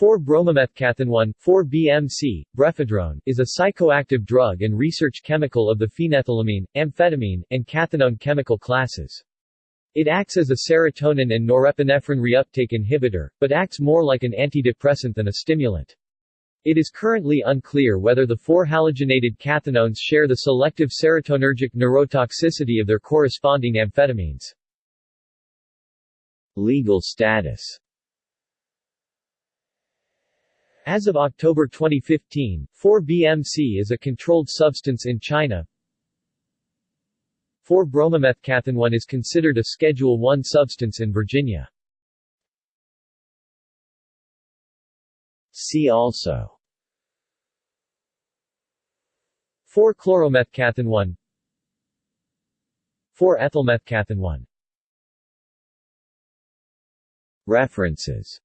4-bromomethcathinone 4-BMC, brephedrone, is a psychoactive drug and research chemical of the phenethylamine, amphetamine, and cathinone chemical classes. It acts as a serotonin and norepinephrine reuptake inhibitor, but acts more like an antidepressant than a stimulant. It is currently unclear whether the four halogenated cathinones share the selective serotonergic neurotoxicity of their corresponding amphetamines. Legal status As of October 2015, 4-BMC is a controlled substance in China. 4-bromomethcathinone is considered a Schedule I substance in Virginia. See also 4-chloromethcathinone 4-ethylmethcathinone References